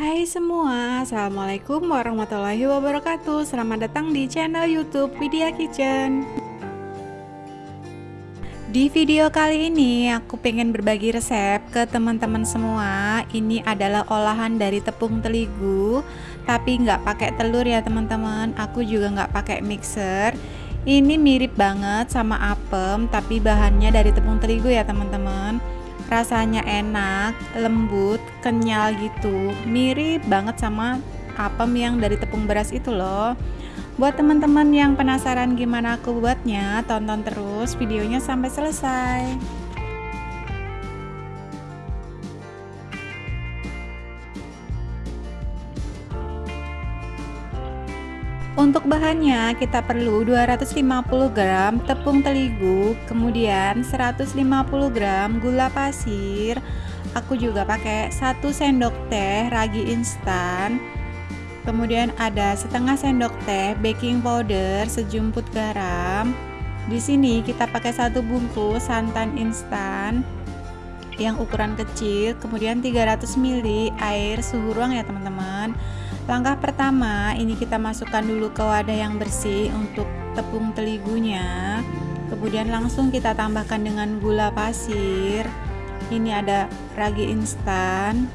Hai semua, Assalamualaikum warahmatullahi wabarakatuh. Selamat datang di channel youtube Widya Kitchen. Di video kali ini aku pengen berbagi resep ke teman-teman semua. Ini adalah olahan dari tepung terigu Tapi nggak pakai telur ya teman-teman. Aku juga nggak pakai mixer. Ini mirip banget sama apem Tapi bahannya dari tepung terigu ya teman-teman rasanya enak lembut kenyal gitu mirip banget sama apem yang dari tepung beras itu loh. Buat teman-teman yang penasaran gimana aku buatnya tonton terus videonya sampai selesai Untuk bahannya kita perlu 250 gram tepung terigu, kemudian 150 gram gula pasir. Aku juga pakai 1 sendok teh ragi instan. Kemudian ada setengah sendok teh baking powder, sejumput garam. Di sini kita pakai satu bungkus santan instan yang ukuran kecil, kemudian 300 ml air suhu ruang ya teman-teman Langkah pertama, ini kita masukkan dulu ke wadah yang bersih untuk tepung teligunya. Kemudian langsung kita tambahkan dengan gula pasir. Ini ada ragi instan,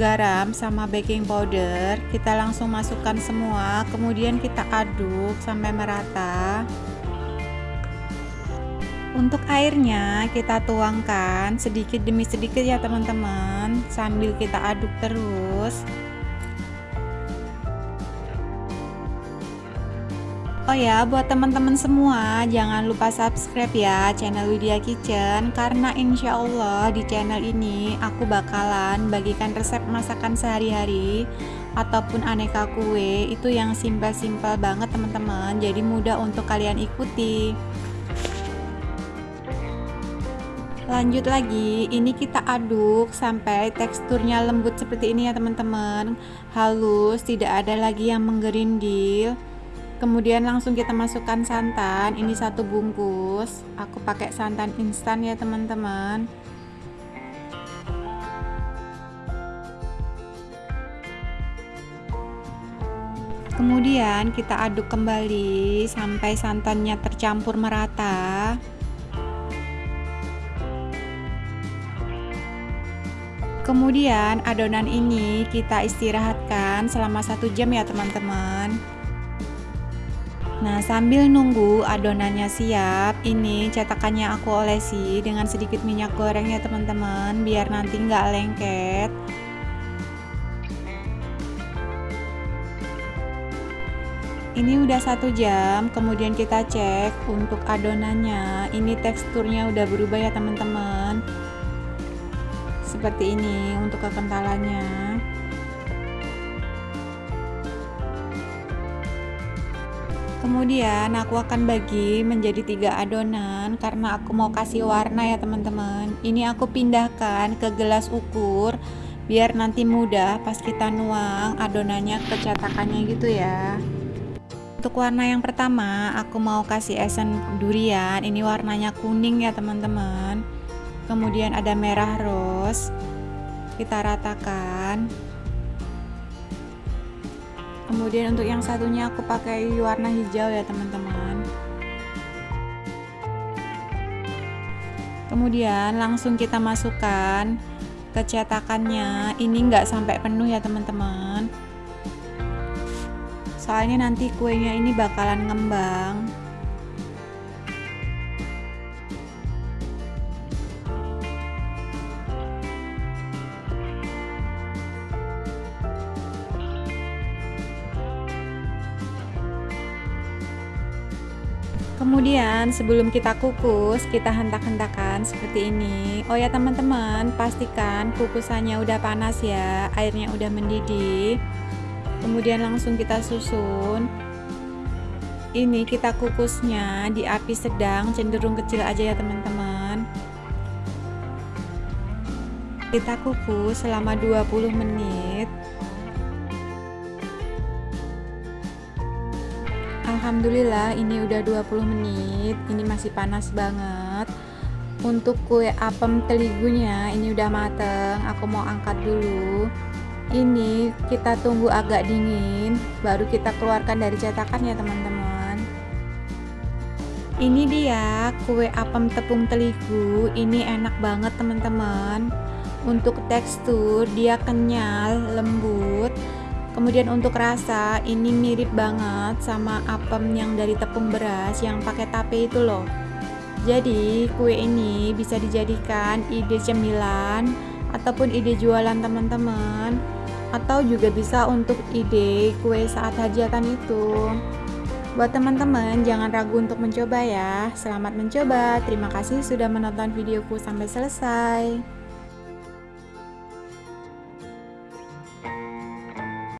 garam sama baking powder. Kita langsung masukkan semua, kemudian kita aduk sampai merata. Untuk airnya kita tuangkan sedikit demi sedikit ya teman-teman sambil kita aduk terus. Oh ya, buat teman-teman semua, jangan lupa subscribe ya channel Widya Kitchen Karena insya Allah di channel ini aku bakalan bagikan resep masakan sehari-hari Ataupun aneka kue, itu yang simpel-simpel banget teman-teman. Jadi mudah untuk kalian ikuti. Lanjut lagi ini kita aduk sampai teksturnya lembut seperti ini ya teman-teman. Halus tidak ada lagi yang menggerindil kemudian langsung kita masukkan santan ini satu bungkus. Aku pakai santan instan ya teman-teman. Kemudian kita aduk kembali sampai santannya tercampur merata. Kemudian adonan ini kita istirahatkan selama satu jam ya teman-teman Nah sambil nunggu adonannya siap Ini cetakannya aku olesi dengan sedikit minyak goreng ya teman-teman Biar nanti nggak lengket. Ini udah satu jam Kemudian kita cek untuk adonannya. Ini teksturnya udah berubah ya teman-teman. Seperti ini untuk kekentalannya kemudian aku akan bagi menjadi tiga adonan karena aku mau kasih warna ya teman-teman. Ini aku pindahkan ke gelas ukur biar nanti mudah pas kita nuang adonannya ke cetakannya gitu ya. Untuk warna yang pertama aku mau kasih esen durian. Ini warnanya kuning ya teman-teman. Kemudian ada merah rose kita ratakan kemudian untuk yang satunya aku pakai warna hijau ya teman-teman. Kemudian langsung kita masukkan ke cetakannya. Ini enggak sampai penuh ya teman-teman. Soalnya nanti kuenya ini bakalan ngembang kemudian sebelum kita kukus kita hentak-hentakan seperti ini. Oh ya teman-teman pastikan kukusannya udah panas ya airnya udah mendidih. Kemudian langsung kita susun. Ini kita kukusnya di api sedang cenderung kecil aja ya teman-teman. Kita kukus selama 20 menit Alhamdulillah ini udah 20 menit. Ini masih panas banget. Untuk kue apem teligunya ini udah mateng. Aku mau angkat dulu. Ini kita tunggu agak dingin baru kita keluarkan dari cetakan ya teman-teman. Ini dia kue apem tepung terigu ini enak banget teman-teman. Untuk tekstur dia kenyal lembut kemudian untuk rasa ini mirip banget sama apem yang dari tepung beras yang pakai tape itu loh jadi kue ini bisa dijadikan ide cemilan ataupun ide jualan teman-teman atau juga bisa untuk ide kue saat hajatan itu. Buat teman-teman, jangan ragu untuk mencoba ya. Selamat mencoba. Terima kasih sudah menonton videoku sampai selesai.